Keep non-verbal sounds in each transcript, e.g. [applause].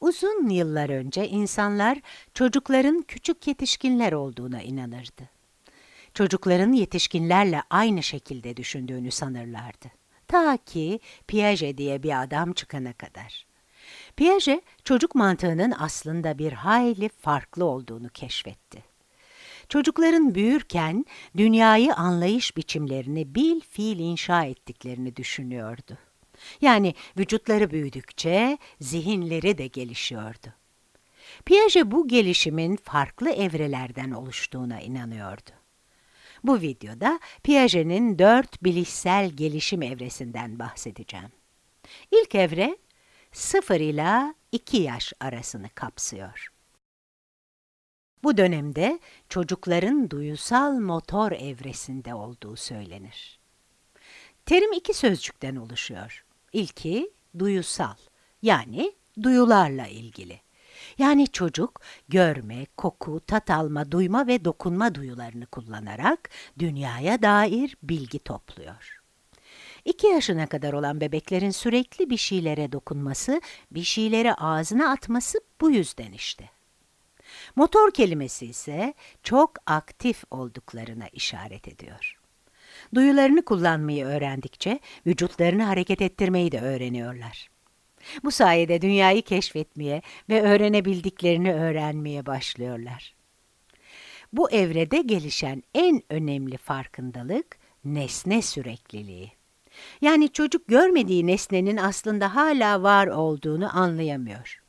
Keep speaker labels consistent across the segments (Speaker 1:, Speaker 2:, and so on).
Speaker 1: Uzun yıllar önce insanlar çocukların küçük yetişkinler olduğuna inanırdı. Çocukların yetişkinlerle aynı şekilde düşündüğünü sanırlardı. Ta ki Piaget diye bir adam çıkana kadar. Piaget, çocuk mantığının aslında bir hayli farklı olduğunu keşfetti. Çocukların büyürken dünyayı anlayış biçimlerini bil fiil inşa ettiklerini düşünüyordu. Yani vücutları büyüdükçe zihinleri de gelişiyordu. Piaget bu gelişimin farklı evrelerden oluştuğuna inanıyordu. Bu videoda Piaget'in dört bilişsel gelişim evresinden bahsedeceğim. İlk evre 0 ila 2 yaş arasını kapsıyor. Bu dönemde çocukların duyusal motor evresinde olduğu söylenir. Terim iki sözcükten oluşuyor. İlki duyusal yani duyularla ilgili. Yani çocuk görme, koku, tat alma, duyma ve dokunma duyularını kullanarak dünyaya dair bilgi topluyor. İki yaşına kadar olan bebeklerin sürekli bir şeylere dokunması, bir şeyleri ağzına atması bu yüzden işte. Motor kelimesi ise çok aktif olduklarına işaret ediyor. Duyularını kullanmayı öğrendikçe vücutlarını hareket ettirmeyi de öğreniyorlar. Bu sayede dünyayı keşfetmeye ve öğrenebildiklerini öğrenmeye başlıyorlar. Bu evrede gelişen en önemli farkındalık nesne sürekliliği. Yani çocuk görmediği nesnenin aslında hala var olduğunu anlayamıyor.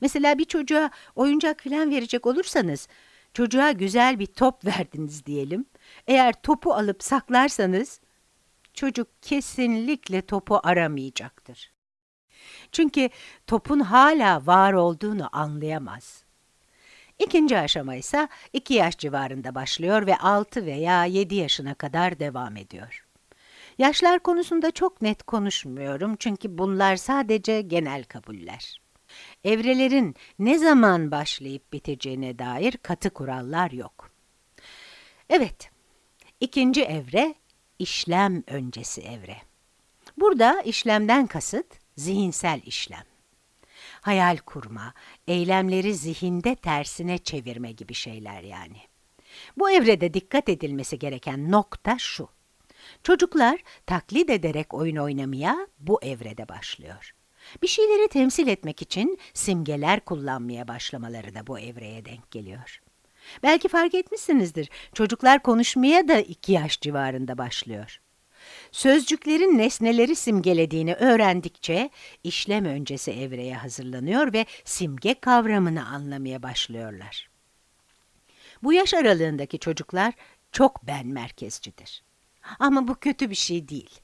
Speaker 1: Mesela bir çocuğa oyuncak falan verecek olursanız, çocuğa güzel bir top [laughs] verdiniz diyelim. Eğer topu alıp saklarsanız, çocuk kesinlikle topu aramayacaktır. Çünkü topun hala var olduğunu anlayamaz. İkinci aşama ise 2 yaş civarında başlıyor ve 6 veya 7 yaşına kadar devam ediyor. Yaşlar konusunda çok net konuşmuyorum çünkü bunlar sadece genel kabuller. Evrelerin ne zaman başlayıp biteceğine dair katı kurallar yok. Evet, ikinci evre işlem öncesi evre. Burada işlemden kasıt zihinsel işlem. Hayal kurma, eylemleri zihinde tersine çevirme gibi şeyler yani. Bu evrede dikkat edilmesi gereken nokta şu. Çocuklar taklit ederek oyun oynamaya bu evrede başlıyor. Bir şeyleri temsil etmek için simgeler kullanmaya başlamaları da bu evreye denk geliyor. Belki fark etmişsinizdir, çocuklar konuşmaya da iki yaş civarında başlıyor. Sözcüklerin nesneleri simgelediğini öğrendikçe işlem öncesi evreye hazırlanıyor ve simge kavramını anlamaya başlıyorlar. Bu yaş aralığındaki çocuklar çok ben merkezcidir. Ama bu kötü bir şey değil.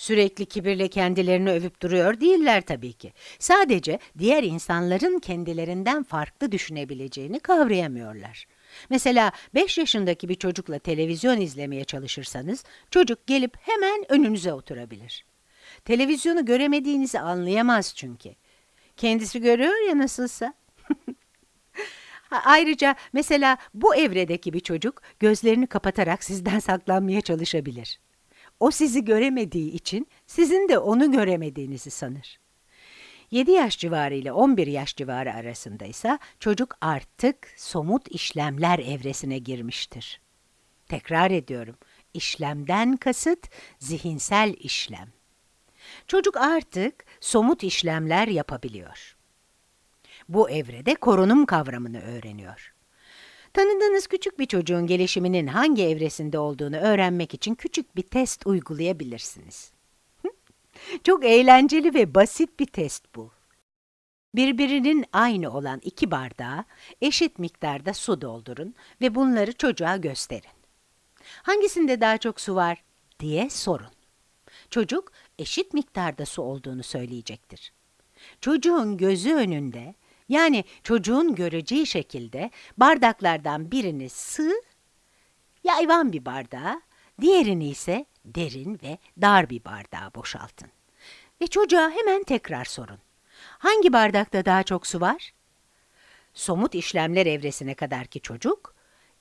Speaker 1: Sürekli kibirle kendilerini övüp duruyor değiller tabii ki. Sadece diğer insanların kendilerinden farklı düşünebileceğini kavrayamıyorlar. Mesela 5 yaşındaki bir çocukla televizyon izlemeye çalışırsanız, çocuk gelip hemen önünüze oturabilir. Televizyonu göremediğinizi anlayamaz çünkü. Kendisi görüyor ya nasılsa. [laughs] Ayrıca mesela bu evredeki bir çocuk gözlerini kapatarak sizden saklanmaya çalışabilir. O sizi göremediği için sizin de onu göremediğinizi sanır. 7 yaş civarı ile 11 yaş civarı arasında ise çocuk artık somut işlemler evresine girmiştir. Tekrar ediyorum, işlemden kasıt zihinsel işlem. Çocuk artık somut işlemler yapabiliyor. Bu evrede korunum kavramını öğreniyor. Tanıdığınız küçük bir çocuğun gelişiminin hangi evresinde olduğunu öğrenmek için küçük bir test uygulayabilirsiniz. Çok eğlenceli ve basit bir test bu. Birbirinin aynı olan iki bardağa eşit miktarda su doldurun ve bunları çocuğa gösterin. Hangisinde daha çok su var diye sorun. Çocuk eşit miktarda su olduğunu söyleyecektir. Çocuğun gözü önünde yani çocuğun göreceği şekilde bardaklardan birini sığ, yayvan bir bardağa, diğerini ise derin ve dar bir bardağa boşaltın. Ve çocuğa hemen tekrar sorun. Hangi bardakta daha çok su var? Somut işlemler evresine kadarki çocuk,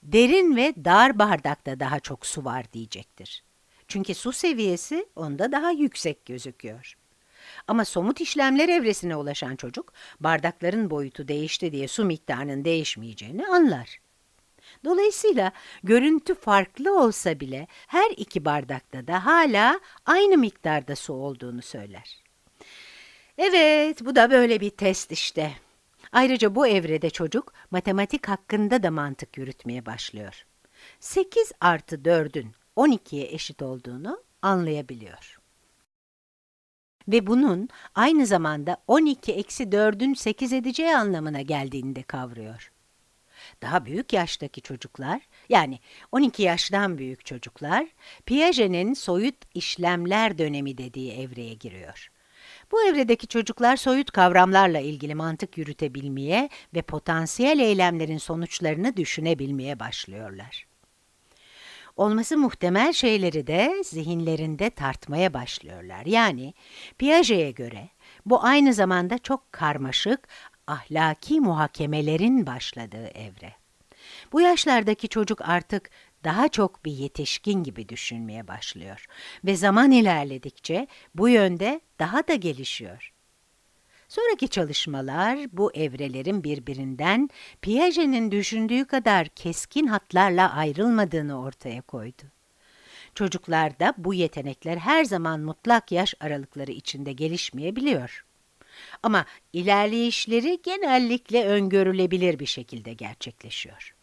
Speaker 1: derin ve dar bardakta daha çok su var diyecektir. Çünkü su seviyesi onda daha yüksek gözüküyor. Ama somut işlemler evresine ulaşan çocuk, bardakların boyutu değişti diye su miktarının değişmeyeceğini anlar. Dolayısıyla görüntü farklı olsa bile her iki bardakta da hala aynı miktarda su olduğunu söyler. Evet, bu da böyle bir test işte. Ayrıca bu evrede çocuk matematik hakkında da mantık yürütmeye başlıyor. 8 artı 4'ün 12'ye eşit olduğunu anlayabiliyor. Ve bunun aynı zamanda 12 eksi 4'ün 8 edeceği anlamına geldiğini de kavruyor. Daha büyük yaştaki çocuklar, yani 12 yaştan büyük çocuklar, Piaget'in soyut işlemler dönemi dediği evreye giriyor. Bu evredeki çocuklar soyut kavramlarla ilgili mantık yürütebilmeye ve potansiyel eylemlerin sonuçlarını düşünebilmeye başlıyorlar. Olması muhtemel şeyleri de zihinlerinde tartmaya başlıyorlar. Yani Piaget'e göre bu aynı zamanda çok karmaşık ahlaki muhakemelerin başladığı evre. Bu yaşlardaki çocuk artık daha çok bir yetişkin gibi düşünmeye başlıyor ve zaman ilerledikçe bu yönde daha da gelişiyor. Sonraki çalışmalar bu evrelerin birbirinden Piaget'in düşündüğü kadar keskin hatlarla ayrılmadığını ortaya koydu. Çocuklarda bu yetenekler her zaman mutlak yaş aralıkları içinde gelişmeyebiliyor. Ama ilerleyişleri genellikle öngörülebilir bir şekilde gerçekleşiyor.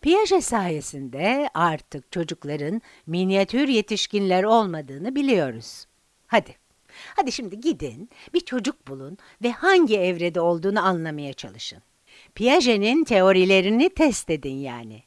Speaker 1: Piaget sayesinde artık çocukların minyatür yetişkinler olmadığını biliyoruz. Hadi, hadi şimdi gidin, bir çocuk bulun ve hangi evrede olduğunu anlamaya çalışın. Piaget'in teorilerini test edin yani.